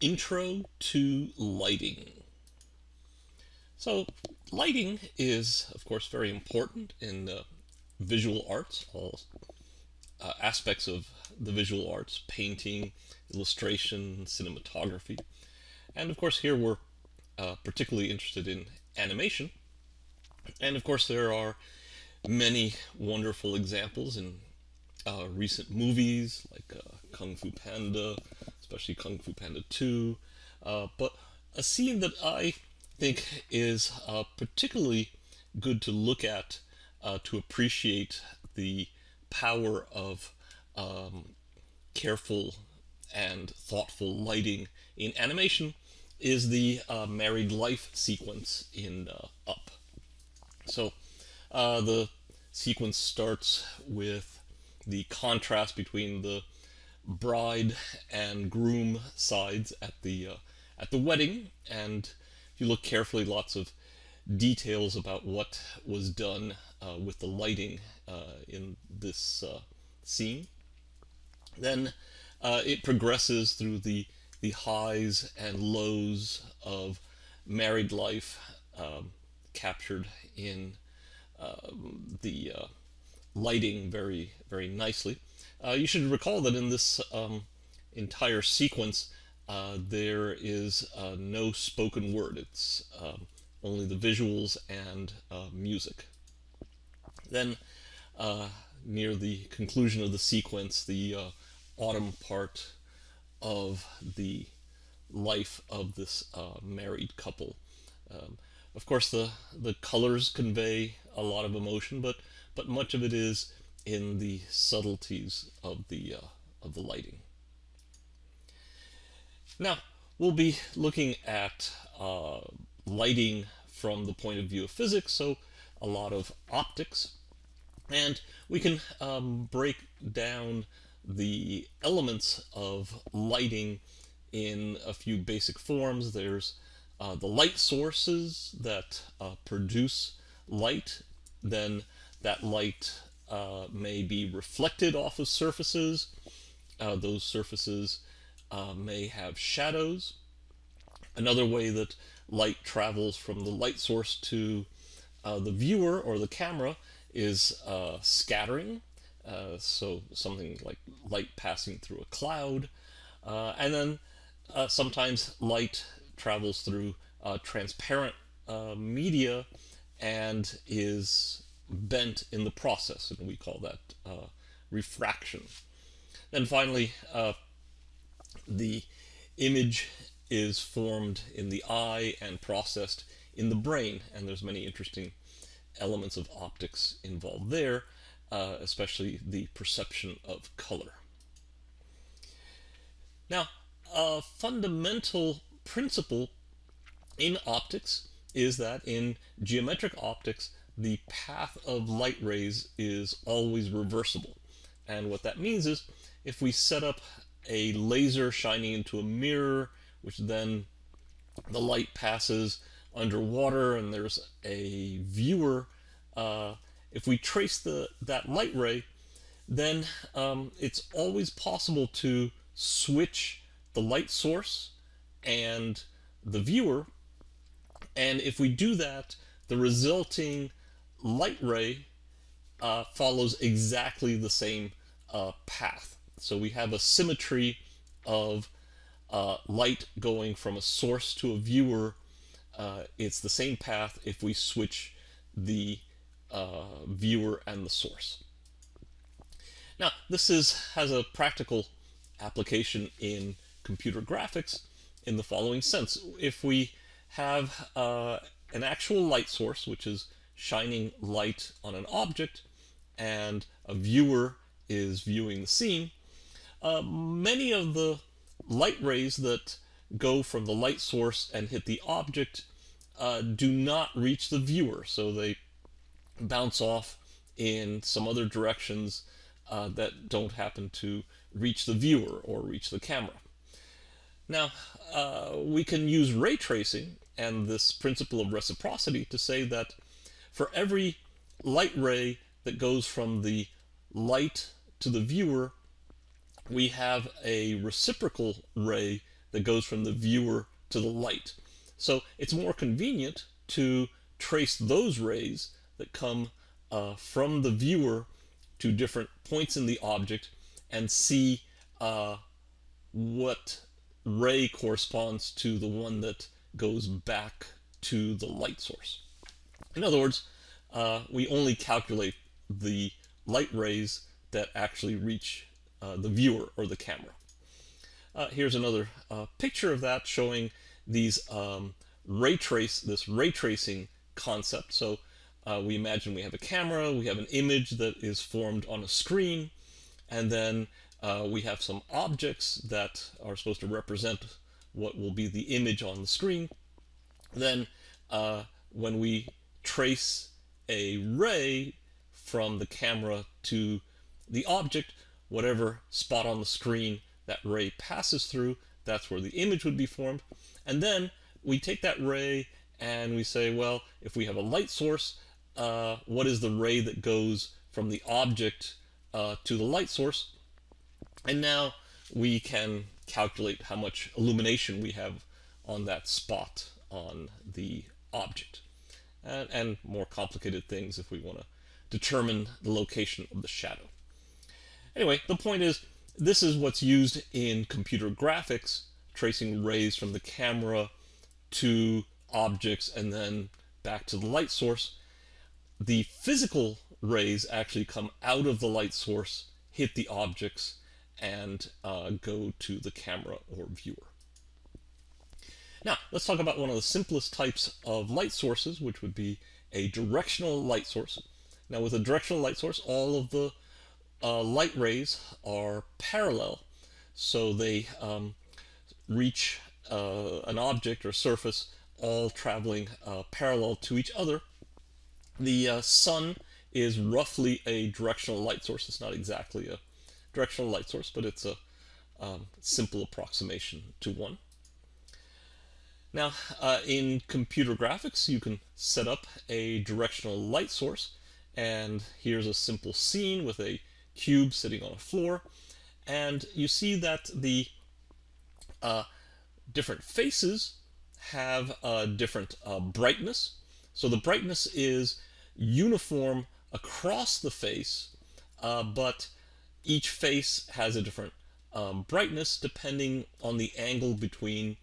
Intro to Lighting. So lighting is, of course, very important in uh, visual arts, all uh, aspects of the visual arts, painting, illustration, cinematography. And of course here we're uh, particularly interested in animation. And of course there are many wonderful examples in uh, recent movies like uh, Kung Fu Panda, especially Kung Fu Panda 2. Uh, but a scene that I think is uh, particularly good to look at uh, to appreciate the power of um, careful and thoughtful lighting in animation is the uh, married life sequence in uh, Up. So uh, the sequence starts with the contrast between the bride and groom sides at the uh, at the wedding. And if you look carefully lots of details about what was done uh, with the lighting uh, in this uh, scene. Then uh, it progresses through the the highs and lows of married life um, captured in um, the uh, lighting very very nicely uh, you should recall that in this um, entire sequence, uh, there is uh, no spoken word. It's um, only the visuals and uh, music. Then, uh, near the conclusion of the sequence, the uh, autumn part of the life of this married couple. Um, of course, the the colors convey a lot of emotion, but but much of it is in the subtleties of the uh, of the lighting. Now we'll be looking at uh, lighting from the point of view of physics, so a lot of optics, and we can um, break down the elements of lighting in a few basic forms. There's uh, the light sources that uh, produce light, then that light uh, may be reflected off of surfaces. Uh, those surfaces uh, may have shadows. Another way that light travels from the light source to the viewer or the camera is scattering. So something like light passing through a cloud. and then sometimes light travels through transparent media and is bent in the process, and we call that uh, refraction. Then finally, uh, the image is formed in the eye and processed in the brain, and there's many interesting elements of optics involved there, uh, especially the perception of color. Now, a fundamental principle in optics is that in geometric optics, the path of light rays is always reversible. And what that means is if we set up a laser shining into a mirror, which then the light passes underwater and there's a viewer, uh, if we trace the that light ray, then um, it's always possible to switch the light source and the viewer. And if we do that, the resulting light ray uh, follows exactly the same uh, path. So we have a symmetry of uh, light going from a source to a viewer. Uh, it's the same path if we switch the uh, viewer and the source. Now, this is has a practical application in computer graphics in the following sense. If we have uh, an actual light source, which is shining light on an object and a viewer is viewing the scene, uh, many of the light rays that go from the light source and hit the object uh, do not reach the viewer. So they bounce off in some other directions uh, that don't happen to reach the viewer or reach the camera. Now, uh, we can use ray tracing and this principle of reciprocity to say that for every light ray that goes from the light to the viewer, we have a reciprocal ray that goes from the viewer to the light. So it's more convenient to trace those rays that come uh, from the viewer to different points in the object and see uh, what ray corresponds to the one that goes back to the light source. In other words, uh, we only calculate the light rays that actually reach uh, the viewer or the camera. Uh, here's another uh, picture of that showing these um, ray trace, this ray tracing concept. So uh, we imagine we have a camera, we have an image that is formed on a screen, and then uh, we have some objects that are supposed to represent what will be the image on the screen. Then uh, when we trace a ray from the camera to the object, whatever spot on the screen that ray passes through, that's where the image would be formed. And then we take that ray and we say, well, if we have a light source, uh, what is the ray that goes from the object uh, to the light source? And now we can calculate how much illumination we have on that spot on the object. And, and more complicated things if we want to determine the location of the shadow. Anyway, the point is, this is what's used in computer graphics, tracing rays from the camera to objects and then back to the light source. The physical rays actually come out of the light source, hit the objects, and uh, go to the camera or viewer. Now, let's talk about one of the simplest types of light sources, which would be a directional light source. Now, with a directional light source, all of the uh, light rays are parallel, so they um, reach uh, an object or surface all traveling uh, parallel to each other. The uh, sun is roughly a directional light source. It's not exactly a directional light source, but it's a um, simple approximation to one. Now, uh, in computer graphics, you can set up a directional light source, and here's a simple scene with a cube sitting on a floor, and you see that the uh, different faces have a different uh, brightness. So the brightness is uniform across the face, uh, but each face has a different um, brightness depending on the angle between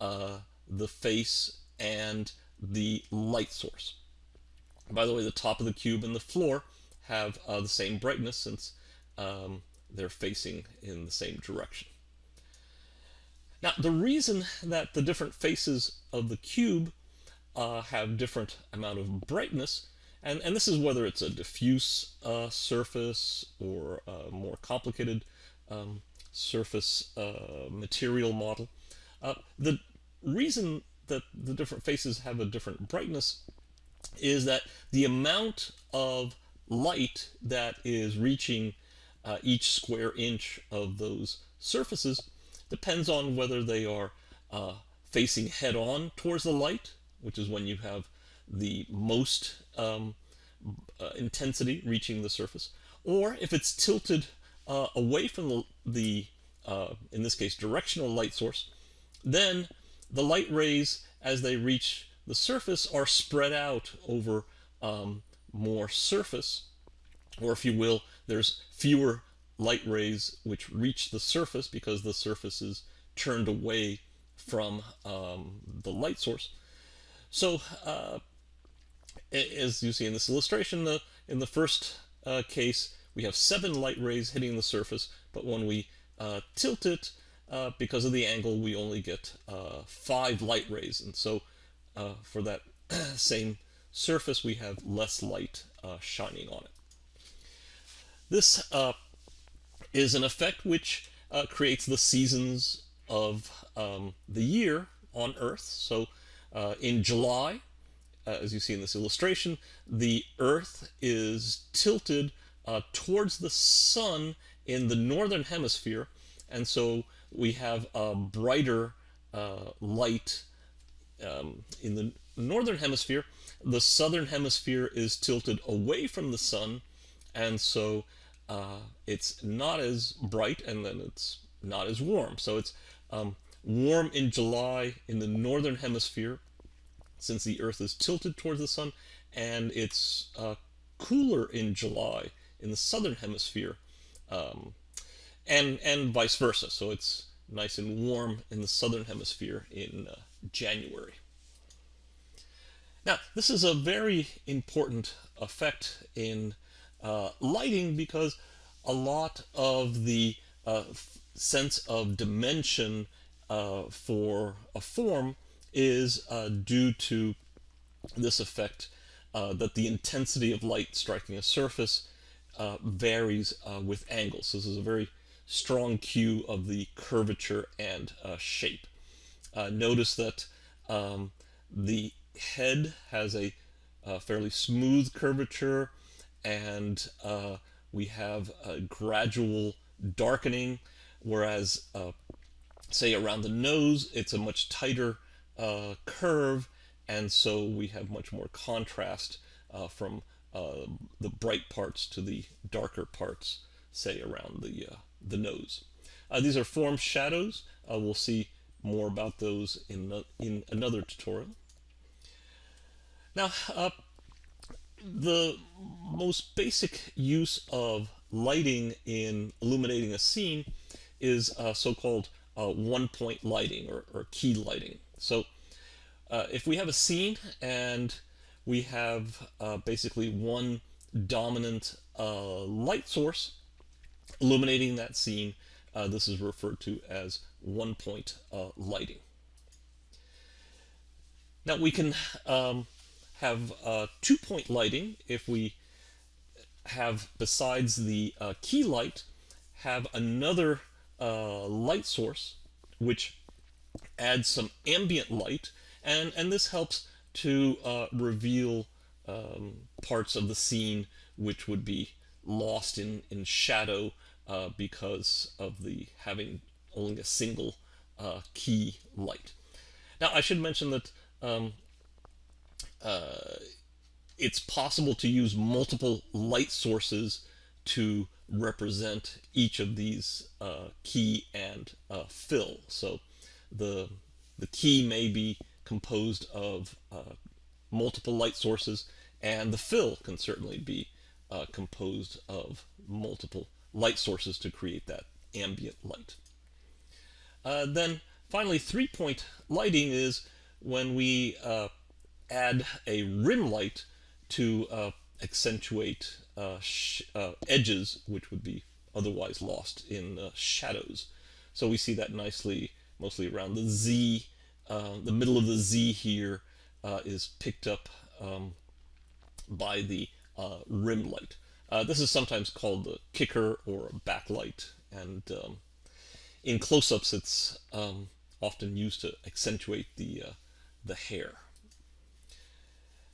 uh, the face and the light source. By the way, the top of the cube and the floor have uh, the same brightness since um, they're facing in the same direction. Now, the reason that the different faces of the cube uh, have different amount of brightness, and, and this is whether it's a diffuse uh, surface or a more complicated um, surface uh, material model. Uh, the reason that the different faces have a different brightness is that the amount of light that is reaching uh, each square inch of those surfaces depends on whether they are uh, facing head on towards the light, which is when you have the most um, uh, intensity reaching the surface, or if it's tilted uh, away from the, the uh, in this case, directional light source, then the light rays, as they reach the surface, are spread out over um, more surface, or if you will, there's fewer light rays which reach the surface because the surface is turned away from um, the light source. So uh, as you see in this illustration, the, in the first uh, case, we have seven light rays hitting the surface, but when we uh, tilt it, uh, because of the angle, we only get uh, five light rays. And so uh, for that same surface, we have less light shining on it. This is an effect which uh, creates the seasons of um, the year on Earth. So uh, in July, uh, as you see in this illustration, the Earth is tilted uh, towards the sun in the northern hemisphere, and so we have a brighter uh, light um, in the northern hemisphere. The southern hemisphere is tilted away from the sun, and so uh, it's not as bright and then it's not as warm. So it's um, warm in July in the northern hemisphere, since the Earth is tilted towards the sun, and it's uh, cooler in July in the southern hemisphere, um, and and vice versa. So it's nice and warm in the southern hemisphere in uh, January. Now, this is a very important effect in uh, lighting because a lot of the uh, sense of dimension uh, for a form is uh, due to this effect uh, that the intensity of light striking a surface uh, varies uh, with angles. So this is a very strong cue of the curvature and uh, shape. notice that um, the head has a fairly smooth curvature and we have a gradual darkening, whereas say around the nose, it's a much tighter uh, curve, and so we have much more contrast uh, from uh, the bright parts to the darker parts, say around the uh, the nose. Uh, these are form shadows. Uh, we'll see more about those in in another tutorial. Now, the most basic use of lighting in illuminating a scene is so-called uh, one point lighting or, or, key lighting. So uh, if we have a scene and we have uh, basically one dominant uh, light source illuminating that scene, uh, this is referred to as one point uh, lighting. Now we can um, have two point lighting if we have besides the key light have another uh, light source, which adds some ambient light, and, and this helps to uh, reveal um, parts of the scene which would be lost in, in shadow uh, because of the having only a single uh, key light. Now I should mention that um, uh, it's possible to use multiple light sources to represent each of these uh, key and uh, fill. So the, the key may be composed of uh, multiple light sources and the fill can certainly be uh, composed of multiple light sources to create that ambient light. Uh, then finally three-point lighting is when we uh, add a rim light to accentuate uh, uh, edges which would be otherwise lost in uh, shadows. So we see that nicely mostly around the Z. Uh, the middle of the Z here uh, is picked up um, by the uh, rim light. this is sometimes called the kicker or a backlight and um, in close-ups it's um, often used to accentuate the, the hair.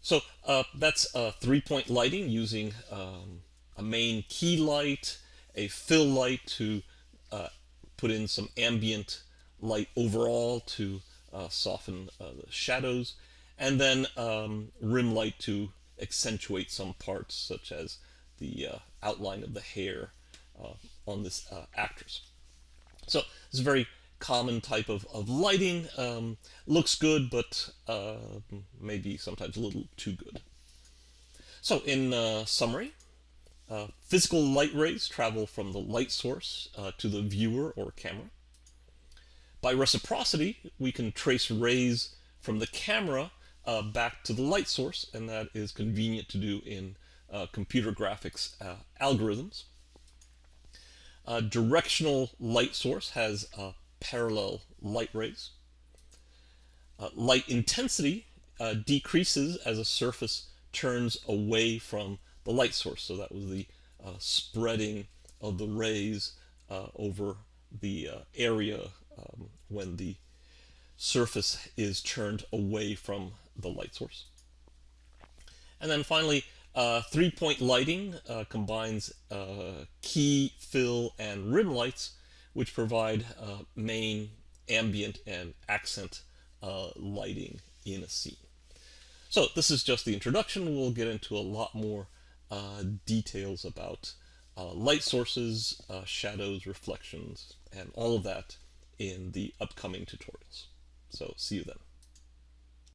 So uh, that's uh, three-point lighting using um, a main key light, a fill light to uh, put in some ambient light overall to uh, soften uh, the shadows, and then um, rim light to accentuate some parts such as the uh, outline of the hair on this actress. So it's a very common type of, of lighting. Um, looks good, but uh, maybe sometimes a little too good. So in uh, summary, uh, physical light rays travel from the light source uh, to the viewer or camera. By reciprocity, we can trace rays from the camera uh, back to the light source, and that is convenient to do in uh, computer graphics algorithms. A directional light source has parallel light rays. Uh, light intensity uh, decreases as a surface turns away from the light source. So that was the uh, spreading of the rays uh, over the uh, area um, when the surface is turned away from the light source. And then finally, uh, three-point lighting combines key, fill, and rim lights which provide uh, main, ambient, and accent uh, lighting in a scene. So this is just the introduction. We'll get into a lot more uh, details about uh, light sources, uh, shadows, reflections, and all of that in the upcoming tutorials. So see you then.